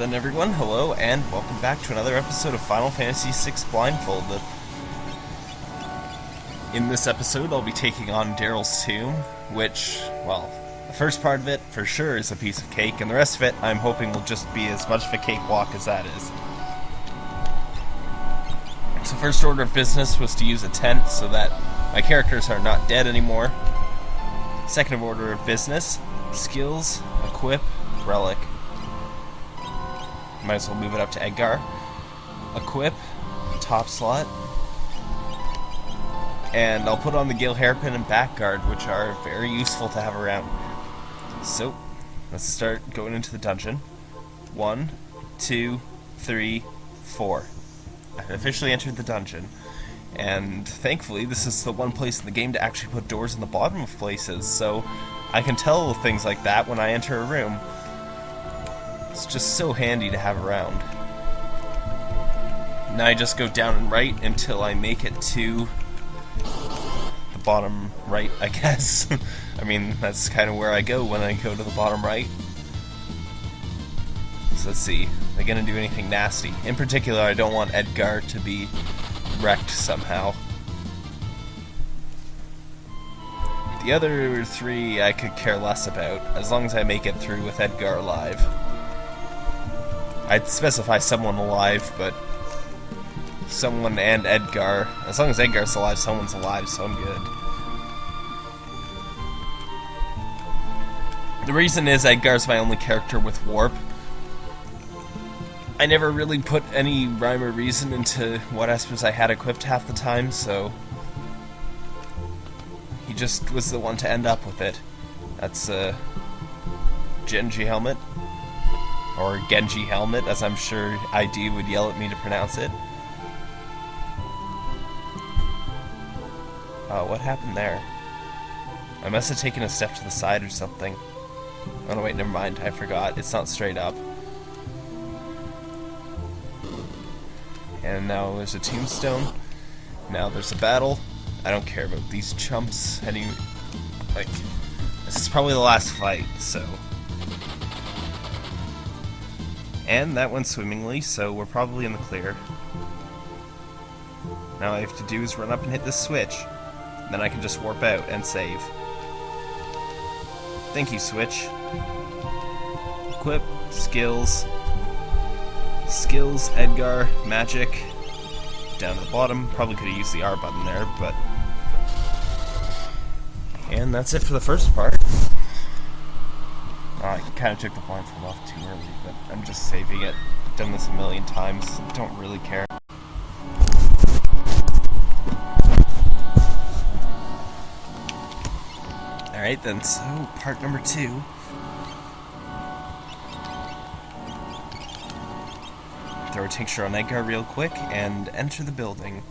then, everyone, hello, and welcome back to another episode of Final Fantasy VI Blindfolded. In this episode, I'll be taking on Daryl's Tomb, which, well, the first part of it, for sure, is a piece of cake, and the rest of it, I'm hoping will just be as much of a cakewalk as that is. So first order of business was to use a tent so that my characters are not dead anymore. Second order of business, skills, equip, relic. Might as well move it up to Edgar. Equip, top slot. And I'll put on the Gale Hairpin and Back Guard, which are very useful to have around. So, let's start going into the dungeon. One, two, three, four. I've officially entered the dungeon. And thankfully, this is the one place in the game to actually put doors in the bottom of places, so I can tell things like that when I enter a room. It's just so handy to have around. Now I just go down and right until I make it to the bottom right, I guess. I mean, that's kind of where I go when I go to the bottom right. So let's see. Are they gonna do anything nasty? In particular, I don't want Edgar to be wrecked somehow. The other three I could care less about, as long as I make it through with Edgar alive. I'd specify someone alive, but someone and Edgar. As long as Edgar's alive, someone's alive, so I'm good. The reason is Edgar's my only character with warp. I never really put any rhyme or reason into what Espers I had equipped half the time, so he just was the one to end up with it. That's a Genji helmet, or Genji helmet, as I'm sure ID would yell at me to pronounce it. Oh, what happened there? I must have taken a step to the side or something. Oh no, wait, never mind. I forgot. It's not straight up. And now there's a tombstone. Now there's a battle. I don't care about these chumps. Any, like, this is probably the last fight, so. And that went swimmingly, so we're probably in the clear. Now all I have to do is run up and hit this switch. Then I can just warp out and save. Thank you, Switch. Equip, skills, skills, Edgar, magic, down to the bottom. Probably could have used the R button there, but... And that's it for the first part. Kind of took the blindfold off too early, but I'm just saving it. Done this a million times, don't really care. Alright then, so part number two. Throw a tincture on Edgar real quick and enter the building.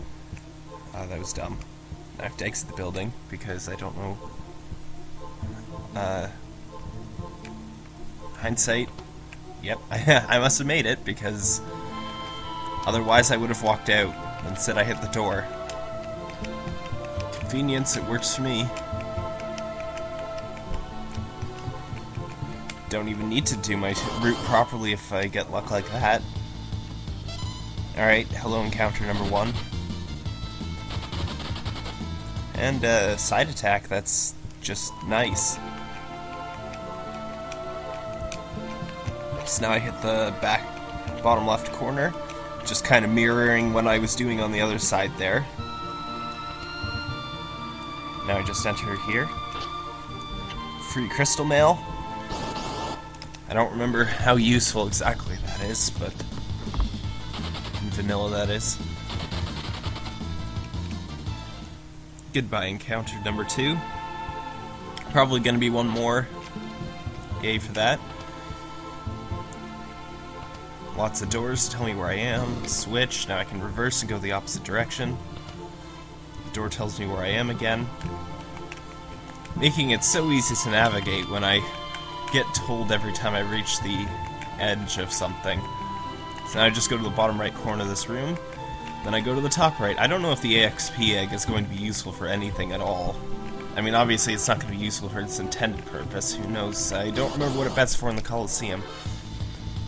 Oh, that was dumb. I have to exit the building because I don't know. Uh, hindsight. Yep, I must have made it because otherwise I would have walked out. and said I hit the door. Convenience, it works for me. Don't even need to do my route properly if I get luck like that. Alright, hello encounter number one. And uh, side attack, that's just nice. So now I hit the back bottom left corner, just kind of mirroring what I was doing on the other side there. Now I just enter here. Free crystal mail. I don't remember how useful exactly that is, but vanilla that is. Goodbye encounter number two. Probably gonna be one more. Yay for that. Lots of doors tell me where I am. Switch, now I can reverse and go the opposite direction. The door tells me where I am again. Making it so easy to navigate when I get told every time I reach the edge of something. So now I just go to the bottom right corner of this room, then I go to the top right. I don't know if the EXP egg is going to be useful for anything at all. I mean, obviously it's not going to be useful for its intended purpose, who knows. I don't remember what it bets for in the Coliseum.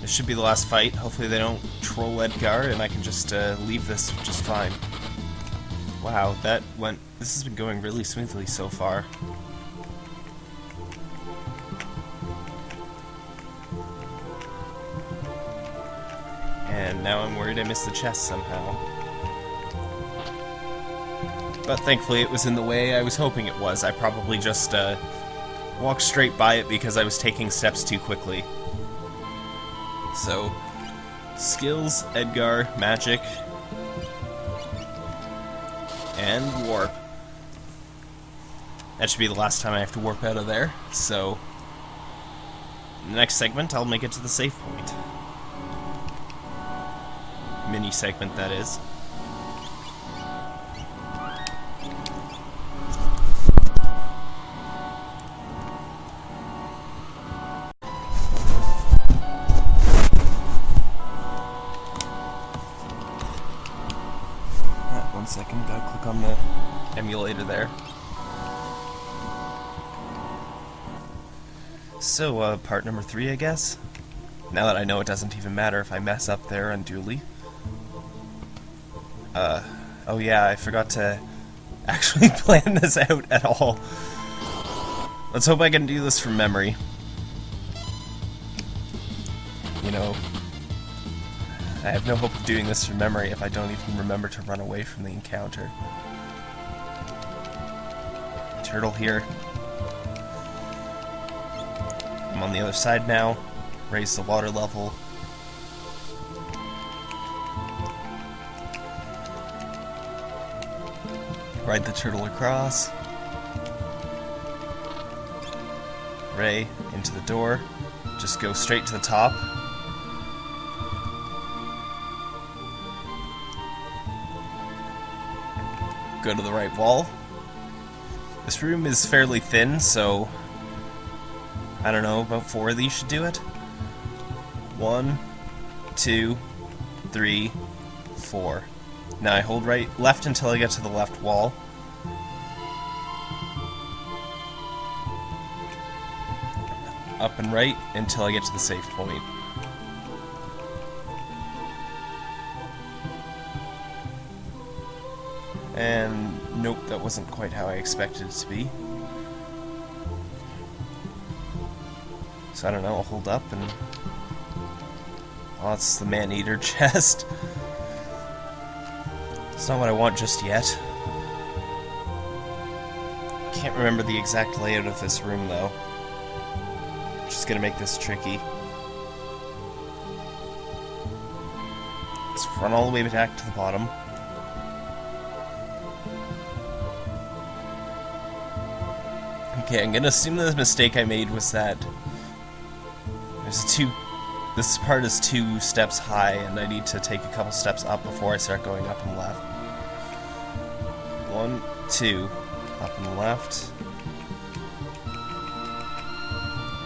This should be the last fight. Hopefully they don't troll Edgar and I can just uh, leave this just fine. Wow, that went... This has been going really smoothly so far. And now I'm worried I missed the chest somehow. But thankfully it was in the way I was hoping it was. I probably just uh, walked straight by it because I was taking steps too quickly. So, skills, Edgar, magic, and warp. That should be the last time I have to warp out of there, so... In the next segment, I'll make it to the safe point. Mini segment, that is. Gotta click on the emulator there. So, uh, part number three, I guess? Now that I know it doesn't even matter if I mess up there unduly. Uh, oh yeah, I forgot to actually plan this out at all. Let's hope I can do this from memory. You know, I have no hope of doing this from memory if I don't even remember to run away from the encounter. Turtle here. I'm on the other side now. Raise the water level. Ride the turtle across. Ray into the door. Just go straight to the top. Go to the right wall. This room is fairly thin, so I don't know, about four of these should do it. One, two, three, four. Now I hold right left until I get to the left wall. Up and right until I get to the safe point. And nope, that wasn't quite how I expected it to be. So I don't know, I'll hold up and... Oh, that's the man-eater chest. It's not what I want just yet. Can't remember the exact layout of this room, though. Which is gonna make this tricky. Let's run all the way back to the bottom. Okay, I'm gonna assume the mistake I made was that there's two. This part is two steps high, and I need to take a couple steps up before I start going up and left. One, two, up and left.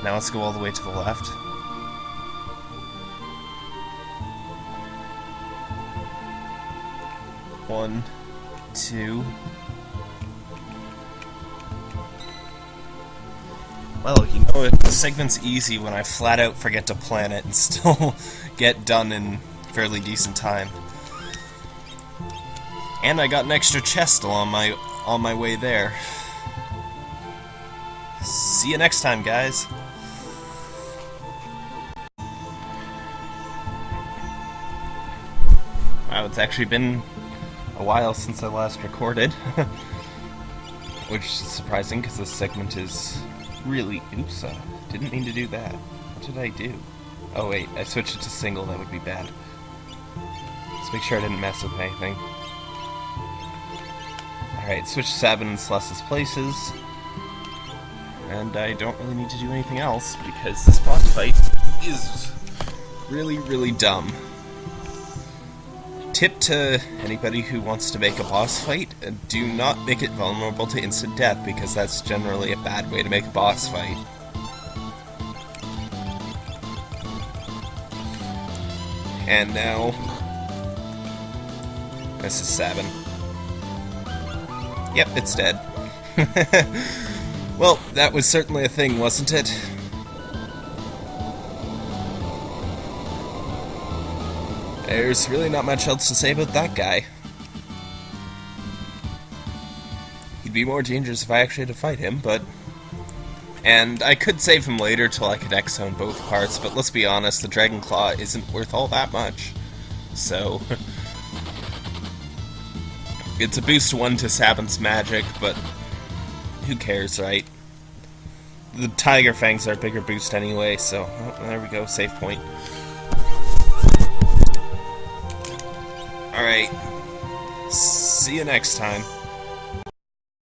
Now let's go all the way to the left. One, two. Well, you know, the segment's easy when I flat out forget to plan it and still get done in fairly decent time. And I got an extra chest on my on my way there. See you next time, guys. Wow, it's actually been a while since I last recorded. Which is surprising because this segment is really... Oops, uh, didn't mean to do that. What did I do? Oh wait, I switched it to single, that would be bad. Let's make sure I didn't mess with anything. Alright, switch Sabin and Celes's places. And I don't really need to do anything else, because this boss fight is really, really dumb. Tip to anybody who wants to make a boss fight, uh, do not make it vulnerable to instant death, because that's generally a bad way to make a boss fight. And now... This is Sabin. Yep, it's dead. well, that was certainly a thing, wasn't it? There's really not much else to say about that guy. He'd be more dangerous if I actually had to fight him, but... And I could save him later till I could X-Zone both parts, but let's be honest, the Dragon Claw isn't worth all that much. So... it's a boost 1 to Sabin's magic, but who cares, right? The Tiger Fangs are a bigger boost anyway, so oh, there we go, save point. Alright. See you next time.